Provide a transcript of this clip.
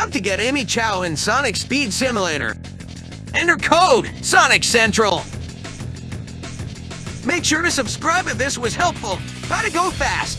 how to get Amy Chao in Sonic Speed Simulator. Enter code Sonic Central. Make sure to subscribe if this was helpful. Gotta go fast.